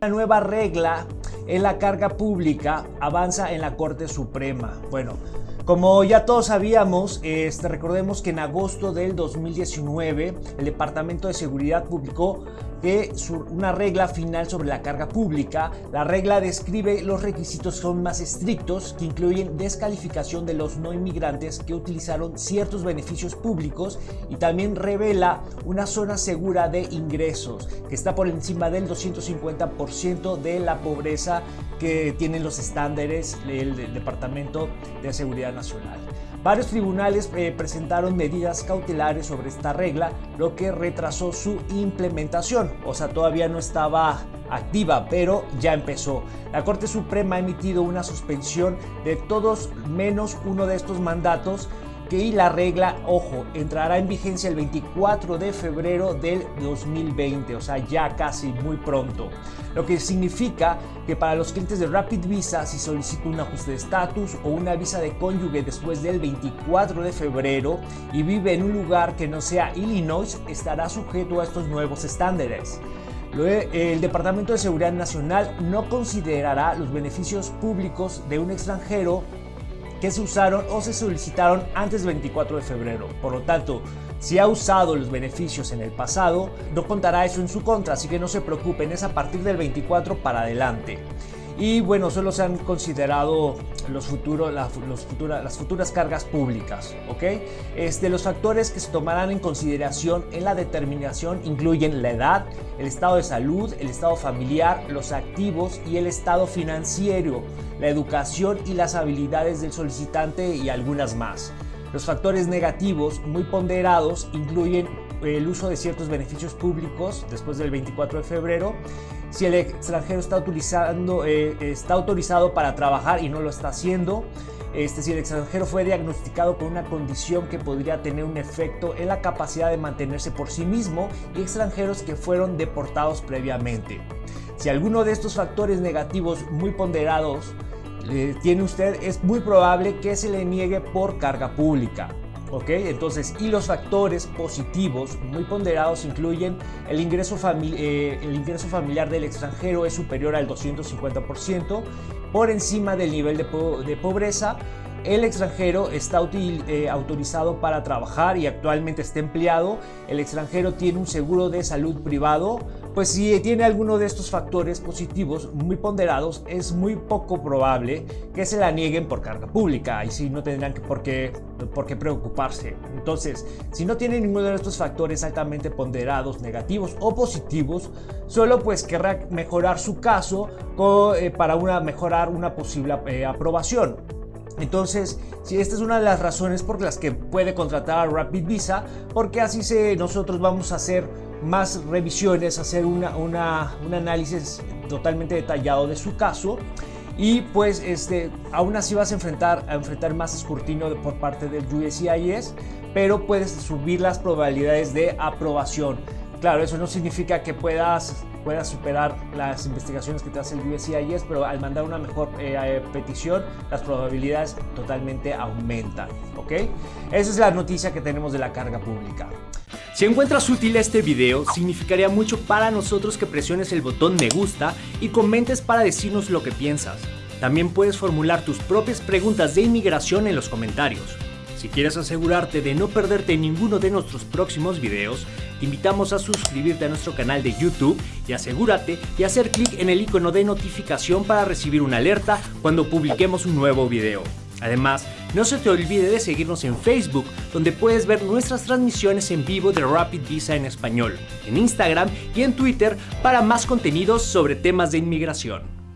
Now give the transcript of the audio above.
Una nueva regla en la carga pública avanza en la Corte Suprema. Bueno, como ya todos sabíamos, este, recordemos que en agosto del 2019 el Departamento de Seguridad publicó que una regla final sobre la carga pública. La regla describe los requisitos son más estrictos que incluyen descalificación de los no inmigrantes que utilizaron ciertos beneficios públicos y también revela una zona segura de ingresos que está por encima del 250% de la pobreza que tienen los estándares del Departamento de Seguridad Nacional. Varios tribunales eh, presentaron medidas cautelares sobre esta regla, lo que retrasó su implementación. O sea, todavía no estaba activa, pero ya empezó. La Corte Suprema ha emitido una suspensión de todos menos uno de estos mandatos que la regla, ojo, entrará en vigencia el 24 de febrero del 2020, o sea, ya casi muy pronto. Lo que significa que para los clientes de Rapid Visa, si solicita un ajuste de estatus o una visa de cónyuge después del 24 de febrero y vive en un lugar que no sea Illinois, estará sujeto a estos nuevos estándares. El Departamento de Seguridad Nacional no considerará los beneficios públicos de un extranjero que se usaron o se solicitaron antes del 24 de febrero. Por lo tanto, si ha usado los beneficios en el pasado, no contará eso en su contra, así que no se preocupen, es a partir del 24 para adelante y bueno, solo se han considerado los futuros, las futuras cargas públicas. ¿ok? Este, los factores que se tomarán en consideración en la determinación incluyen la edad, el estado de salud, el estado familiar, los activos y el estado financiero, la educación y las habilidades del solicitante y algunas más. Los factores negativos muy ponderados incluyen el uso de ciertos beneficios públicos después del 24 de febrero, si el extranjero está, utilizando, eh, está autorizado para trabajar y no lo está haciendo, este, si el extranjero fue diagnosticado con una condición que podría tener un efecto en la capacidad de mantenerse por sí mismo y extranjeros que fueron deportados previamente. Si alguno de estos factores negativos muy ponderados eh, tiene usted, es muy probable que se le niegue por carga pública. ¿Ok? Entonces, y los factores positivos muy ponderados incluyen el ingreso, eh, el ingreso familiar del extranjero es superior al 250%, por encima del nivel de, pobreza, el extranjero está eh, autorizado para trabajar y actualmente está empleado, el extranjero tiene un seguro de salud privado, pues si tiene alguno de estos factores positivos muy ponderados, es muy poco probable que se la nieguen por carga pública y si no tendrán por, qué, por qué preocuparse. Entonces, si no tiene ninguno de estos factores altamente ponderados, negativos o positivos, solo pues querrá mejorar su caso eh, para una, mejorar una posible eh, aprobación. Entonces, si esta es una de las razones por las que puede contratar a Rapid Visa, porque así se, nosotros vamos a hacer más revisiones, hacer un análisis totalmente detallado de su caso y pues este, aún así vas a enfrentar, a enfrentar más escrutinio por parte del USCIS, pero puedes subir las probabilidades de aprobación. Claro, eso no significa que puedas, puedas superar las investigaciones que te hace el USCIS, pero al mandar una mejor eh, eh, petición, las probabilidades totalmente aumentan. ¿Ok? Esa es la noticia que tenemos de la carga pública. Si encuentras útil este video, significaría mucho para nosotros que presiones el botón me gusta y comentes para decirnos lo que piensas. También puedes formular tus propias preguntas de inmigración en los comentarios. Si quieres asegurarte de no perderte ninguno de nuestros próximos videos, te invitamos a suscribirte a nuestro canal de YouTube y asegúrate de hacer clic en el icono de notificación para recibir una alerta cuando publiquemos un nuevo video. Además, no se te olvide de seguirnos en Facebook, donde puedes ver nuestras transmisiones en vivo de Rapid Visa en español, en Instagram y en Twitter para más contenidos sobre temas de inmigración.